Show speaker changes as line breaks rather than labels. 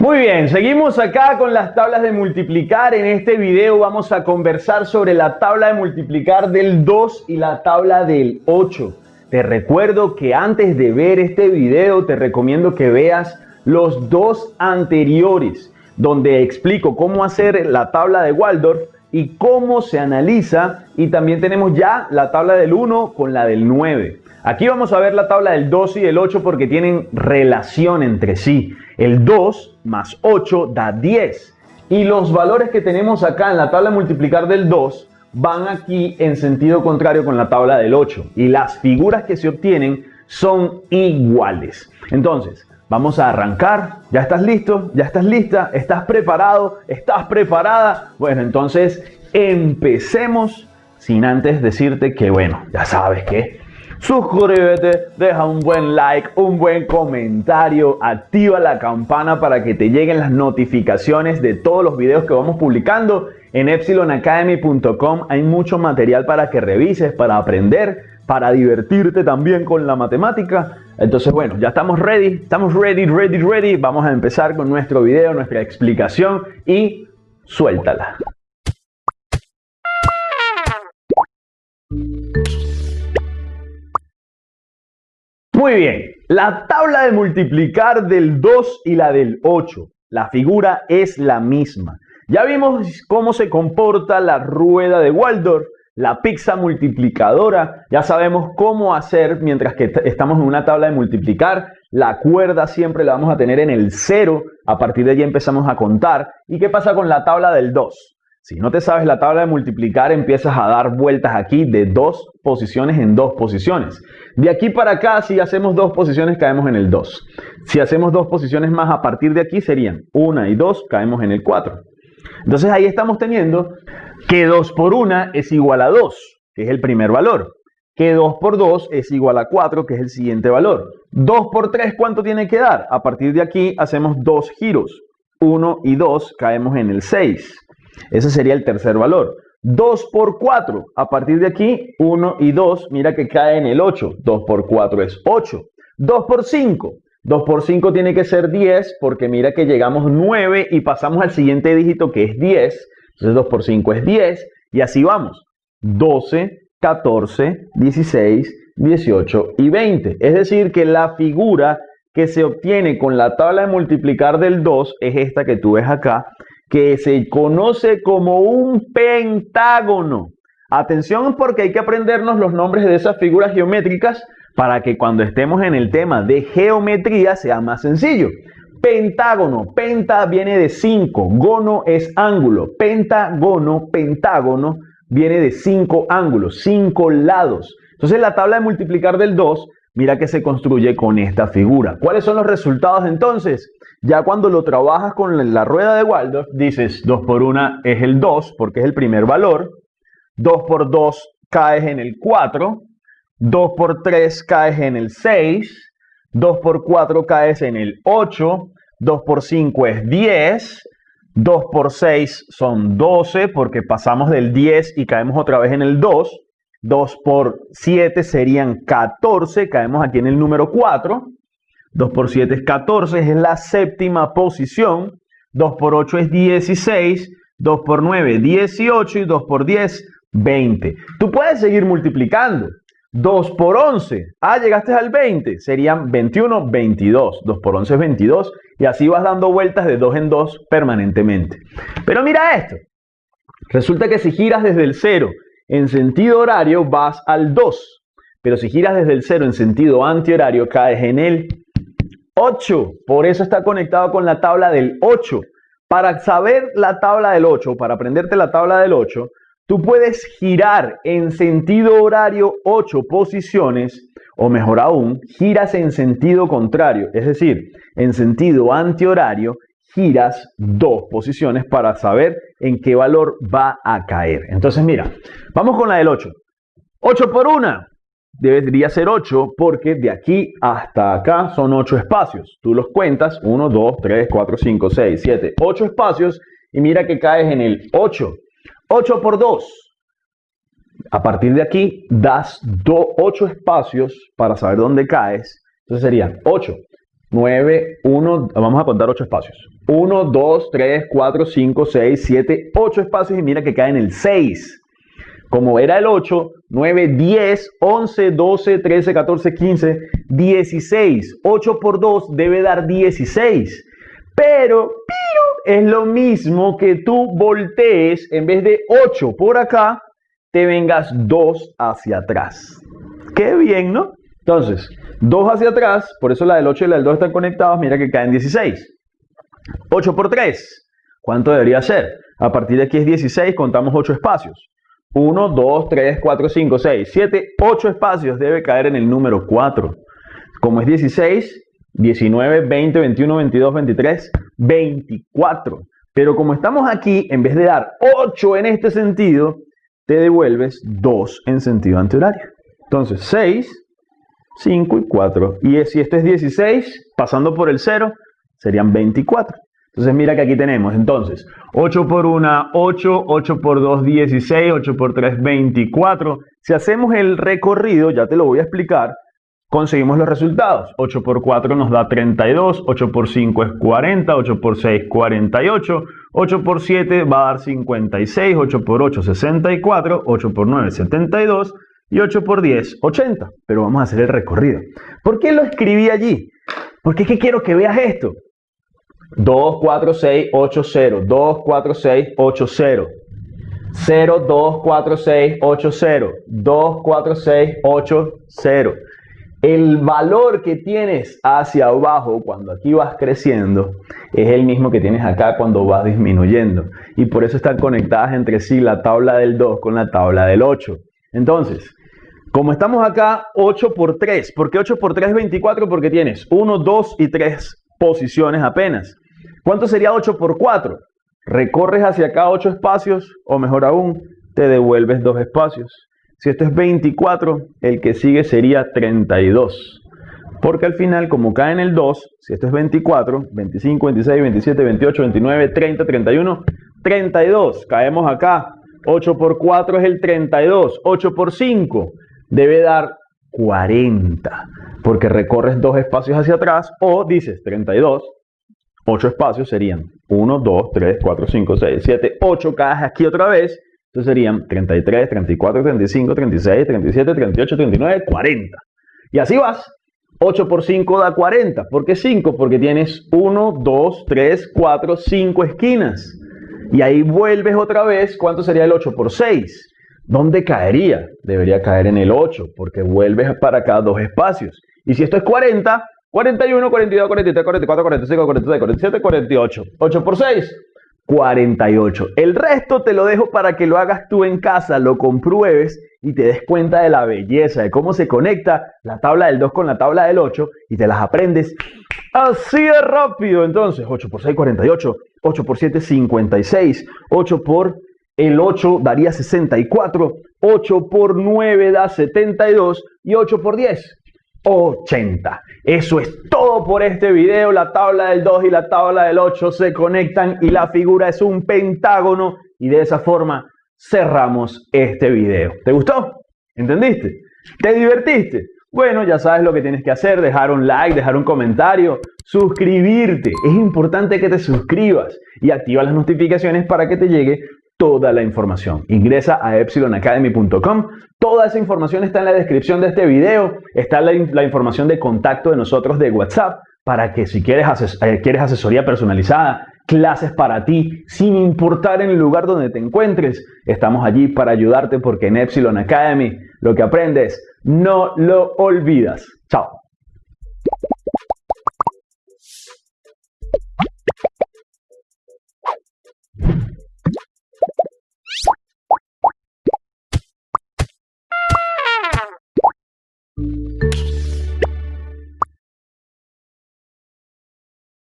Muy bien, seguimos acá con las tablas de multiplicar. En este video vamos a conversar sobre la tabla de multiplicar del 2 y la tabla del 8. Te recuerdo que antes de ver este video te recomiendo que veas los dos anteriores, donde explico cómo hacer la tabla de Waldorf y cómo se analiza. Y también tenemos ya la tabla del 1 con la del 9. Aquí vamos a ver la tabla del 2 y el 8 porque tienen relación entre sí. El 2 más 8 da 10. Y los valores que tenemos acá en la tabla de multiplicar del 2 van aquí en sentido contrario con la tabla del 8. Y las figuras que se obtienen son iguales. Entonces, vamos a arrancar. ¿Ya estás listo? ¿Ya estás lista? ¿Estás preparado? ¿Estás preparada? Bueno, entonces empecemos sin antes decirte que, bueno, ya sabes que suscríbete, deja un buen like, un buen comentario, activa la campana para que te lleguen las notificaciones de todos los videos que vamos publicando. En epsilonacademy.com hay mucho material para que revises, para aprender, para divertirte también con la matemática. Entonces, bueno, ya estamos ready, estamos ready, ready, ready. Vamos a empezar con nuestro video, nuestra explicación y suéltala. Muy bien, la tabla de multiplicar del 2 y la del 8. La figura es la misma. Ya vimos cómo se comporta la rueda de Waldorf, la pizza multiplicadora. Ya sabemos cómo hacer mientras que estamos en una tabla de multiplicar. La cuerda siempre la vamos a tener en el 0. A partir de allí empezamos a contar. ¿Y qué pasa con la tabla del 2? Si no te sabes la tabla de multiplicar, empiezas a dar vueltas aquí de dos posiciones en dos posiciones. De aquí para acá, si hacemos dos posiciones, caemos en el 2. Si hacemos dos posiciones más a partir de aquí, serían 1 y 2, caemos en el 4. Entonces ahí estamos teniendo que 2 por 1 es igual a 2, que es el primer valor. Que 2 por 2 es igual a 4, que es el siguiente valor. 2 por 3, ¿cuánto tiene que dar? A partir de aquí hacemos dos giros. 1 y 2 caemos en el 6. Ese sería el tercer valor. 2 por 4. A partir de aquí, 1 y 2, mira que cae en el 8. 2 por 4 es 8. 2 por 5. 2 por 5 tiene que ser 10 porque mira que llegamos 9 y pasamos al siguiente dígito que es 10. Entonces 2 por 5 es 10 y así vamos. 12, 14, 16, 18 y 20. Es decir que la figura que se obtiene con la tabla de multiplicar del 2 es esta que tú ves acá que se conoce como un pentágono. Atención porque hay que aprendernos los nombres de esas figuras geométricas para que cuando estemos en el tema de geometría sea más sencillo. Pentágono, penta viene de 5, gono es ángulo, pentágono, pentágono viene de 5 ángulos, 5 lados. Entonces la tabla de multiplicar del 2, mira que se construye con esta figura. ¿Cuáles son los resultados entonces? Ya cuando lo trabajas con la rueda de Waldorf, dices 2 por 1 es el 2, porque es el primer valor. 2 por 2 caes en el 4. 2 por 3 caes en el 6. 2 por 4 caes en el 8. 2 por 5 es 10. 2 por 6 son 12 porque pasamos del 10 y caemos otra vez en el 2. 2 por 7 serían 14, caemos aquí en el número 4. 2 por 7 es 14, es la séptima posición. 2 por 8 es 16. 2 por 9, 18 y 2 por 10, 20. Tú puedes seguir multiplicando. 2 por 11, ah, llegaste al 20, serían 21, 22. 2 por 11 es 22 y así vas dando vueltas de 2 en 2 permanentemente. Pero mira esto, resulta que si giras desde el 0 en sentido horario vas al 2, pero si giras desde el 0 en sentido antihorario caes en el 8. Por eso está conectado con la tabla del 8. Para saber la tabla del 8, para aprenderte la tabla del 8, tú puedes girar en sentido horario 8 posiciones, o mejor aún, giras en sentido contrario, es decir, en sentido antihorario, giras dos posiciones para saber en qué valor va a caer. Entonces, mira, vamos con la del 8. 8 por 1, debería ser 8 porque de aquí hasta acá son 8 espacios. Tú los cuentas, 1, 2, 3, 4, 5, 6, 7, 8 espacios y mira que caes en el 8. 8 por 2. A partir de aquí das 8 espacios para saber dónde caes. Entonces serían 8. 9, 1, vamos a contar 8 espacios. 1, 2, 3, 4, 5, 6, 7, 8 espacios y mira que cae en el 6. Como era el 8, 9, 10, 11, 12, 13, 14, 15, 16. 8 por 2 debe dar 16. Pero, pero es lo mismo que tú voltees, en vez de 8 por acá, te vengas 2 hacia atrás. Qué bien, ¿no? Entonces, 2 hacia atrás, por eso la del 8 y la del 2 están conectadas, mira que caen 16. 8 por 3, ¿cuánto debería ser? A partir de aquí es 16, contamos 8 espacios. 1, 2, 3, 4, 5, 6, 7, 8 espacios debe caer en el número 4. Como es 16, 19, 20, 21, 22, 23, 24. Pero como estamos aquí, en vez de dar 8 en este sentido, te devuelves 2 en sentido antihorario. Entonces, 6, 5 y 4. Y si esto es 16, pasando por el 0, serían 24. Entonces mira que aquí tenemos, entonces, 8 por 1, 8, 8 por 2, 16, 8 por 3, 24. Si hacemos el recorrido, ya te lo voy a explicar, conseguimos los resultados. 8 por 4 nos da 32, 8 por 5 es 40, 8 por 6 48, 8 por 7 va a dar 56, 8 por 8 64, 8 por 9 72 y 8 por 10 80. Pero vamos a hacer el recorrido. ¿Por qué lo escribí allí? Porque es que quiero que veas esto. 2, 4, 6, 8, 0. 2, 4, 6, 8, 0. 0, 2, 4, 6, 8, 0. 2, 4, 6, 8, 0 el valor que tienes hacia abajo cuando aquí vas creciendo es el mismo que tienes acá cuando vas disminuyendo. Y por eso están conectadas entre sí la tabla del 2 con la tabla del 8. Entonces, como estamos acá, 8 por 3. ¿Por qué 8 por 3 es 24? Porque tienes 1, 2 y 3 posiciones apenas. ¿Cuánto sería 8 por 4? Recorres hacia acá 8 espacios o mejor aún, te devuelves 2 espacios. Si esto es 24, el que sigue sería 32. Porque al final, como cae en el 2, si esto es 24, 25, 26, 27, 28, 29, 30, 31, 32. Caemos acá. 8 por 4 es el 32. 8 por 5 debe dar 40. Porque recorres dos espacios hacia atrás o dices 32. 8 espacios serían 1, 2, 3, 4, 5, 6, 7, 8. Caes aquí otra vez entonces serían 33, 34, 35, 36, 37, 38, 39, 40. Y así vas. 8 por 5 da 40. ¿Por qué 5? Porque tienes 1, 2, 3, 4, 5 esquinas. Y ahí vuelves otra vez. ¿Cuánto sería el 8 por 6? ¿Dónde caería? Debería caer en el 8, porque vuelves para acá dos espacios. Y si esto es 40, 41, 42, 43, 44, 45, 46, 47, 48. 8 por 6, 48. El resto te lo dejo para que lo hagas tú en casa, lo compruebes y te des cuenta de la belleza, de cómo se conecta la tabla del 2 con la tabla del 8 y te las aprendes así de rápido. Entonces, 8 por 6, 48. 8 por 7, 56. 8 por el 8 daría 64. 8 por 9 da 72. Y 8 por 10 80. Eso es todo por este video. La tabla del 2 y la tabla del 8 se conectan y la figura es un pentágono y de esa forma cerramos este video. ¿Te gustó? ¿Entendiste? ¿Te divertiste? Bueno, ya sabes lo que tienes que hacer, dejar un like, dejar un comentario, suscribirte. Es importante que te suscribas y activa las notificaciones para que te llegue toda la información. Ingresa a epsilonacademy.com. Toda esa información está en la descripción de este video. Está la, información de contacto de nosotros de WhatsApp para que si quieres, eh, quieres asesoría personalizada, clases para ti, sin importar en el lugar donde te encuentres, estamos allí para ayudarte porque en Epsilon Academy lo que aprendes no lo olvidas. Chao.